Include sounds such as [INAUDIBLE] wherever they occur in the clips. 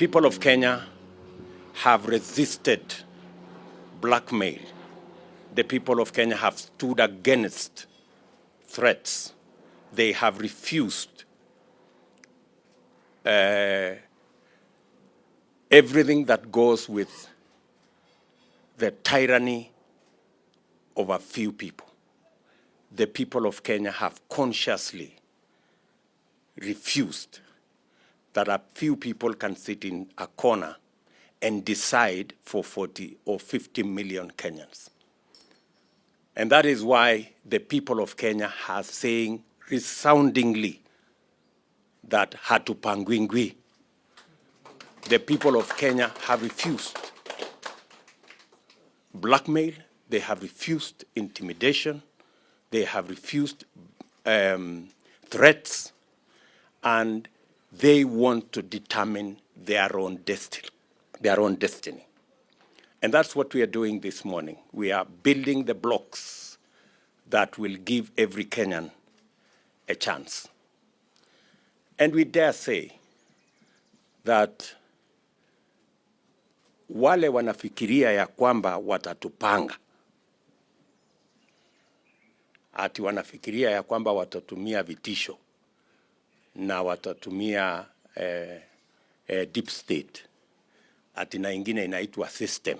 people of Kenya have resisted blackmail. The people of Kenya have stood against threats. They have refused uh, everything that goes with the tyranny of a few people. The people of Kenya have consciously refused that a few people can sit in a corner and decide for 40 or 50 million Kenyans. And that is why the people of Kenya are saying resoundingly that hatupangwingwi. The people of Kenya have refused blackmail, they have refused intimidation, they have refused um, threats, and they want to determine their own destiny, their own destiny. And that's what we are doing this morning. We are building the blocks that will give every Kenyan a chance. And we dare say that wale wanafikiria ya kwamba watatupanga, ati wanafikiria ya kwamba watatumia vitisho na watatumia eh, eh, deep state. Ati na ingine inaitwa system.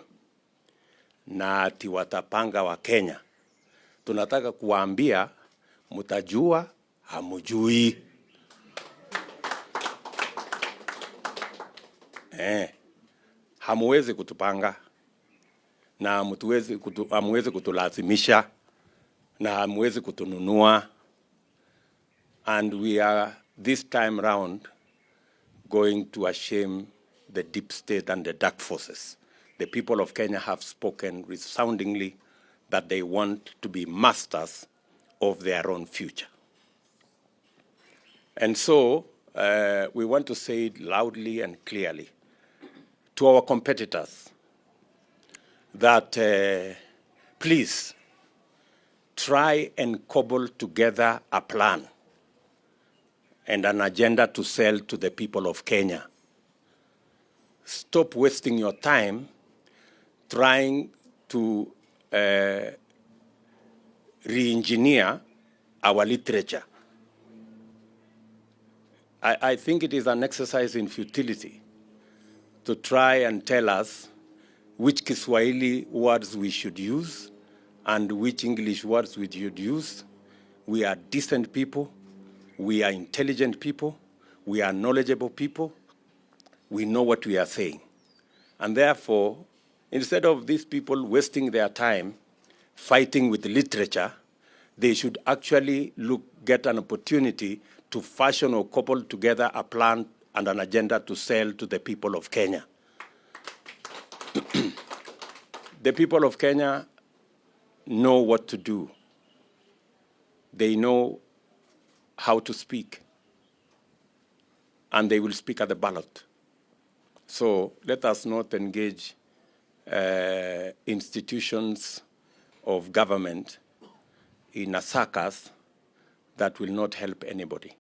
Na ati watapanga wa Kenya. Tunataka kuwaambia mtajua, hamujui. Eh, hamuwezi kutupanga. Na hamuwezi kutu, hamuwezi kutulazimisha. Na hamuwezi kutununua. And we are this time round going to shame the deep state and the dark forces. The people of Kenya have spoken resoundingly that they want to be masters of their own future. And so uh, we want to say it loudly and clearly to our competitors that uh, please try and cobble together a plan and an agenda to sell to the people of Kenya. Stop wasting your time trying to uh, re-engineer our literature. I, I think it is an exercise in futility to try and tell us which Kiswahili words we should use and which English words we should use. We are decent people. We are intelligent people. We are knowledgeable people. We know what we are saying. And therefore, instead of these people wasting their time fighting with literature, they should actually look, get an opportunity to fashion or couple together a plan and an agenda to sell to the people of Kenya. [CLEARS THROAT] the people of Kenya know what to do. They know how to speak. And they will speak at the ballot. So let us not engage uh, institutions of government in a circus that will not help anybody.